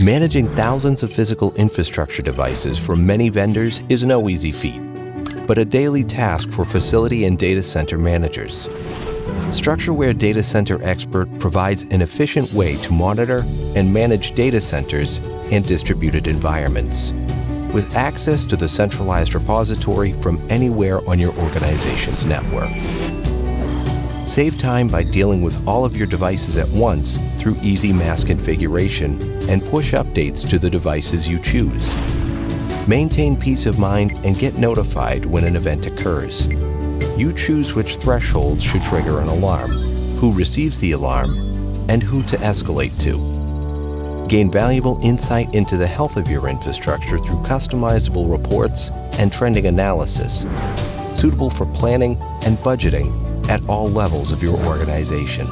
Managing thousands of physical infrastructure devices from many vendors is no easy feat, but a daily task for facility and data center managers. StruxureWare Data Center Expert provides an efficient way to monitor and manage data centers and distributed environments, with access to the centralized repository from anywhere on your organization's network. Save time by dealing with all of your devices at once through easy mass configuration and push updates to the devices you choose. Maintain peace of mind and get notified when an event occurs. You choose which thresholds should trigger an alarm, who receives the alarm, and who to escalate to. Gain valuable insight into the health of your infrastructure through customizable reports and trending analysis, suitable for planning and budgeting at all levels of your organization.